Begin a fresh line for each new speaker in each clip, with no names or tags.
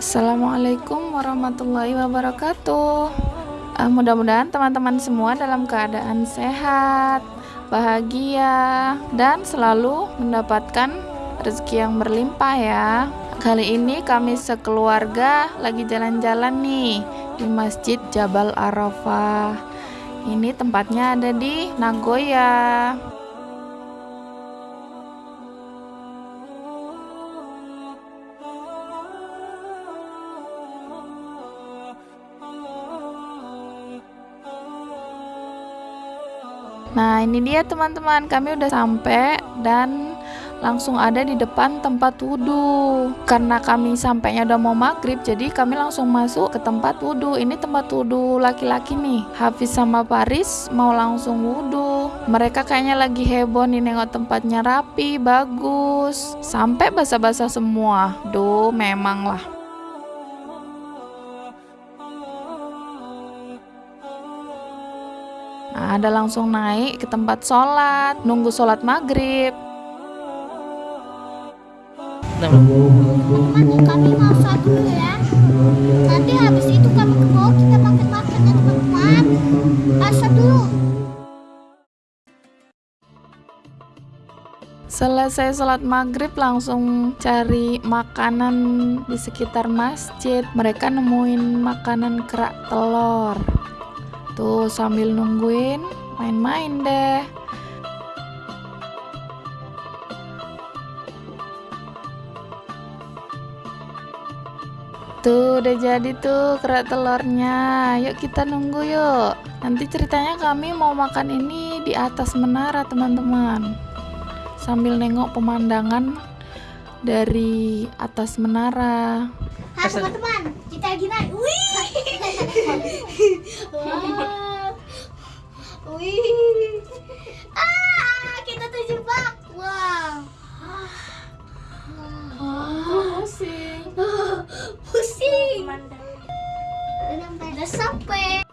Assalamualaikum warahmatullahi wabarakatuh. Uh, Mudah-mudahan teman-teman semua dalam keadaan sehat, bahagia, dan selalu mendapatkan rezeki yang berlimpah ya. Kali ini kami sekeluarga lagi jalan-jalan nih di Masjid Jabal Arafah. Ini tempatnya ada di Nagoya. Nah, ini dia teman-teman, kami udah sampai dan langsung ada di depan tempat wudhu. Karena kami sampainya udah mau maghrib, jadi kami langsung masuk ke tempat wudhu. Ini tempat wudhu laki-laki nih. Hafiz sama Paris mau langsung wudhu. Mereka kayaknya lagi heboh nih nengok tempatnya rapi, bagus. Sampai basah-basah semua. Duh, memang lah. Nah, ada langsung naik ke tempat sholat, nunggu sholat maghrib.
teman-teman kami mau sholat dulu ya nanti habis itu kami ke bawah kita makan-makan ya teman-teman asal dulu
Selesai sholat maghrib langsung cari makanan di sekitar masjid. Mereka nemuin makanan kerak telur. Tuh sambil nungguin main-main deh. Tuh udah jadi tuh kerak telurnya. Yuk kita nunggu yuk. Nanti ceritanya kami mau makan ini di atas menara teman-teman. Sambil nengok pemandangan dari atas menara.
Teman-teman kita lagi naik wih dan udah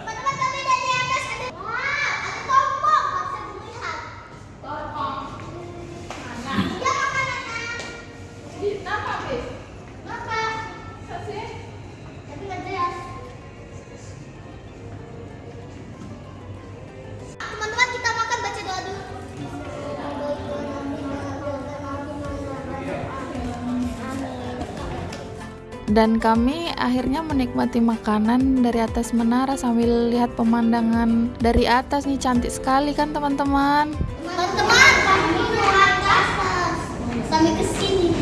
Dan kami akhirnya menikmati makanan dari atas menara sambil lihat pemandangan dari atas nih cantik sekali kan teman-teman.
Teman-teman, kami ke atas sampai ke sini.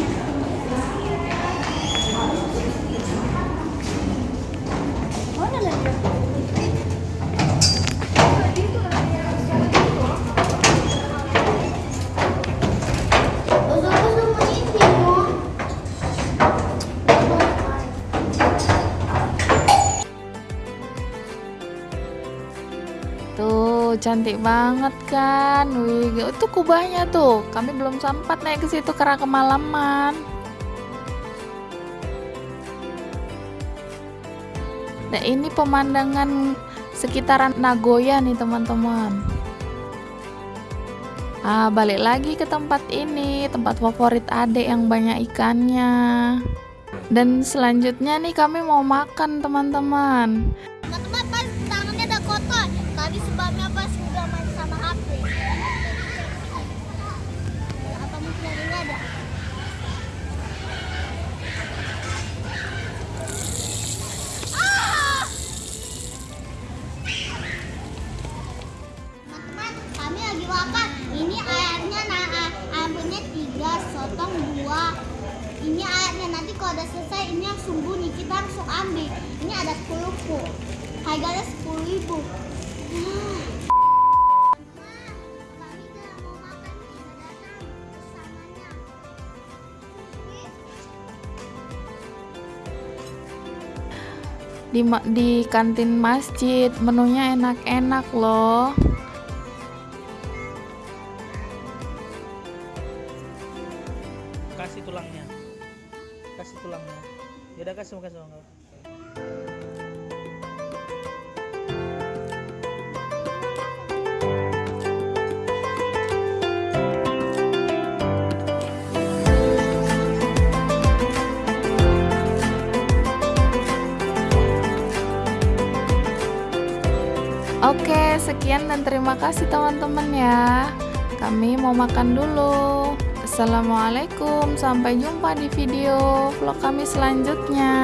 Cantik banget kan. Wih, itu kubahnya tuh. Kami belum sempat naik ke situ karena kemalaman. Nah, ini pemandangan sekitaran Nagoya nih teman-teman. Ah, balik lagi ke tempat ini, tempat favorit adek yang banyak ikannya. Dan selanjutnya nih kami mau makan teman-teman.
Kalau udah selesai ini langsung bunyi kita langsung ambil. Ini ada 10 pu. Harganya 10 ribu.
Di di kantin masjid menunya enak-enak loh.
kasih tulangnya kasih tulangnya ya udah kasih makan semangka.
Oke, sekian dan terima kasih teman-teman ya. Kami mau makan dulu. Assalamualaikum, sampai jumpa di video vlog kami selanjutnya.